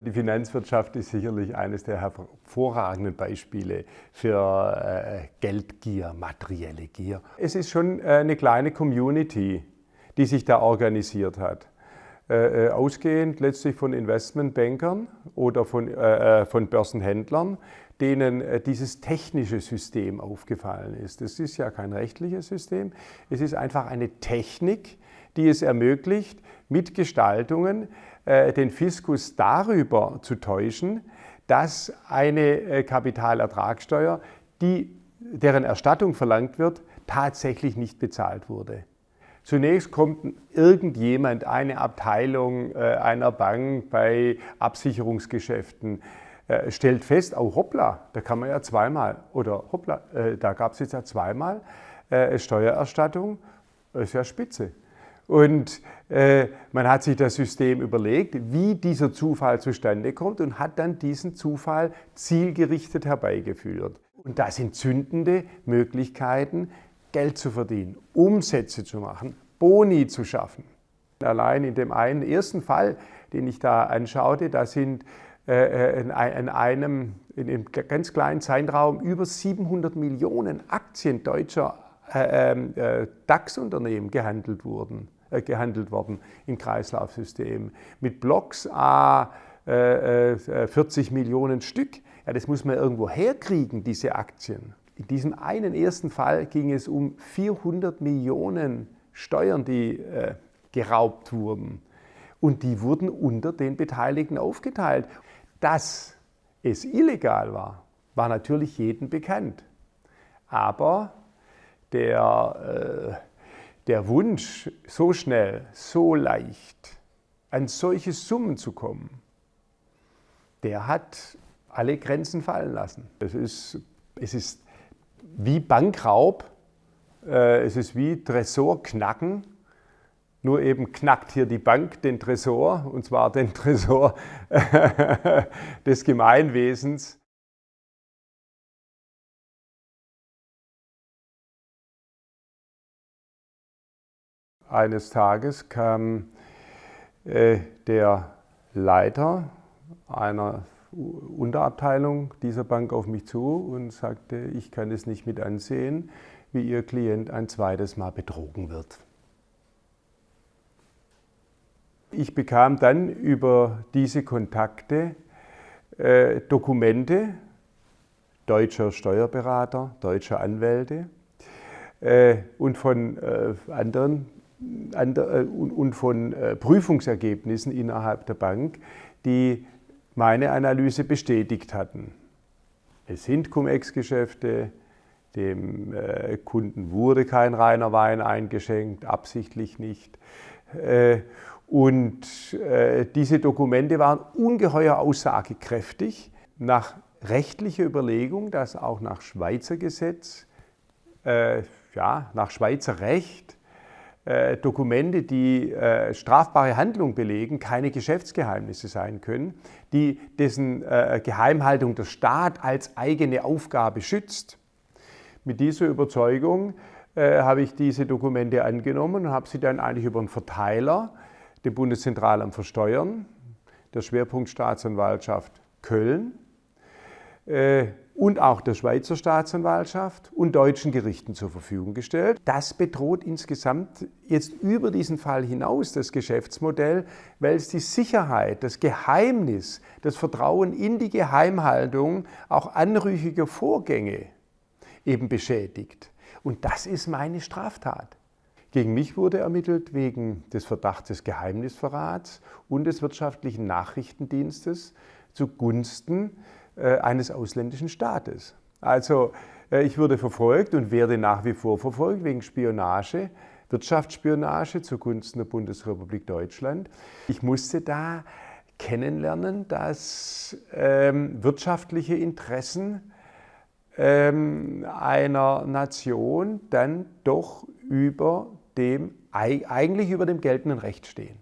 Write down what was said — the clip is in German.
Die Finanzwirtschaft ist sicherlich eines der hervorragenden Beispiele für äh, Geldgier, materielle Gier. Es ist schon äh, eine kleine Community, die sich da organisiert hat. Äh, ausgehend letztlich von Investmentbankern oder von, von Börsenhändlern, denen dieses technische System aufgefallen ist. Das ist ja kein rechtliches System, es ist einfach eine Technik, die es ermöglicht, mit Gestaltungen äh, den Fiskus darüber zu täuschen, dass eine äh, Kapitalertragssteuer, die, deren Erstattung verlangt wird, tatsächlich nicht bezahlt wurde. Zunächst kommt irgendjemand, eine Abteilung äh, einer Bank bei Absicherungsgeschäften, stellt fest, oh hoppla, da kann man ja zweimal, oder hoppla, da gab es jetzt ja zweimal Steuererstattung, ist ja spitze. Und äh, man hat sich das System überlegt, wie dieser Zufall zustande kommt und hat dann diesen Zufall zielgerichtet herbeigeführt. Und das sind zündende Möglichkeiten, Geld zu verdienen, Umsätze zu machen, Boni zu schaffen. Allein in dem einen ersten Fall, den ich da anschaute, da sind äh, äh in, einem, in einem ganz kleinen Zeitraum über 700 Millionen Aktien deutscher äh, ähm, äh, DAX-Unternehmen gehandelt wurden. Äh, gehandelt worden im Kreislaufsystem. Mit Blocks A äh, 40 äh, Millionen Stück. Ja, das muss man irgendwo herkriegen, diese Aktien. In diesem einen ersten Fall ging es um 400 Millionen Steuern, die äh, geraubt wurden. Und die wurden unter den Beteiligten aufgeteilt. Dass es illegal war, war natürlich jedem bekannt. Aber der äh, der Wunsch, so schnell, so leicht an solche Summen zu kommen, der hat alle Grenzen fallen lassen. Es ist, es ist wie Bankraub, äh, es ist wie Tresorknacken, nur eben knackt hier die Bank den Tresor, und zwar den Tresor des Gemeinwesens. Eines Tages kam äh, der Leiter einer Unterabteilung dieser Bank auf mich zu und sagte, ich kann es nicht mit ansehen, wie Ihr Klient ein zweites Mal betrogen wird. Ich bekam dann über diese Kontakte äh, Dokumente deutscher Steuerberater, deutscher Anwälte äh, und von äh, anderen und von äh, Prüfungsergebnissen innerhalb der Bank, die meine Analyse bestätigt hatten. Es sind Cum-Ex-Geschäfte, dem äh, Kunden wurde kein reiner Wein eingeschenkt, absichtlich nicht. Und diese Dokumente waren ungeheuer aussagekräftig nach rechtlicher Überlegung, dass auch nach Schweizer Gesetz, ja, nach Schweizer Recht äh, Dokumente, die äh, strafbare Handlung belegen, keine Geschäftsgeheimnisse sein können, die dessen äh, Geheimhaltung der Staat als eigene Aufgabe schützt. Mit dieser Überzeugung äh, habe ich diese Dokumente angenommen und habe sie dann eigentlich über einen Verteiler, dem Bundeszentralamt für Steuern, der Schwerpunkt Staatsanwaltschaft Köln, und auch der Schweizer Staatsanwaltschaft und deutschen Gerichten zur Verfügung gestellt. Das bedroht insgesamt jetzt über diesen Fall hinaus das Geschäftsmodell, weil es die Sicherheit, das Geheimnis, das Vertrauen in die Geheimhaltung auch anrüchiger Vorgänge eben beschädigt. Und das ist meine Straftat. Gegen mich wurde ermittelt wegen des Verdachts des Geheimnisverrats und des wirtschaftlichen Nachrichtendienstes zugunsten äh, eines ausländischen Staates. Also äh, ich wurde verfolgt und werde nach wie vor verfolgt wegen Spionage, Wirtschaftsspionage zugunsten der Bundesrepublik Deutschland. Ich musste da kennenlernen, dass ähm, wirtschaftliche Interessen ähm, einer Nation dann doch über dem, eigentlich über dem geltenden Recht stehen.